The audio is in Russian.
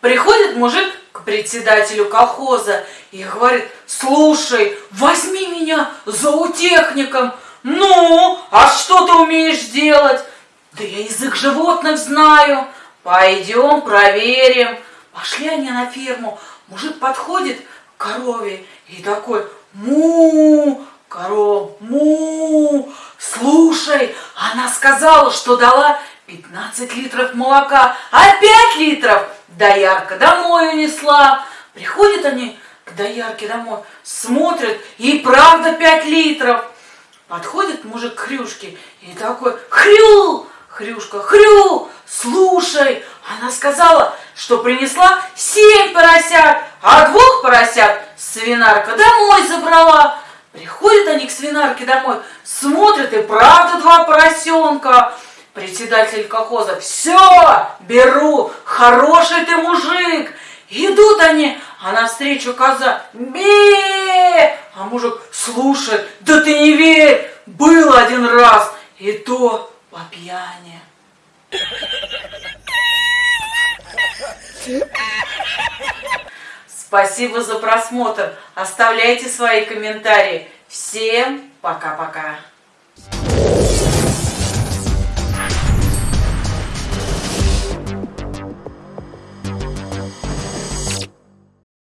Приходит мужик к председателю колхоза и говорит, слушай, возьми меня зоотехником. Ну, а что ты умеешь делать? Да я язык животных знаю. Пойдем проверим. Пошли они на ферму. Мужик подходит к корове и такой, му, корова, му. Слушай, она сказала, что дала 15 литров молока, а 5 литров доярка домой унесла. Приходят они к доярке домой, смотрят, и правда 5 литров. Подходит мужик к Хрюшке и такой, Хрю, Хрюшка, Хрю, слушай, она сказала, что принесла семь поросят, а двух поросят свинарка домой забрала. Приходят они к свинарке домой, смотрят, и правда два поросенка. Председатель колхоза, все, беру, хороший ты мужик. Идут они, а навстречу коза, бе, а мужик, слушай, да ты не верь, был один раз, и то по пьяни. Спасибо за просмотр. Оставляйте свои комментарии. Всем пока-пока.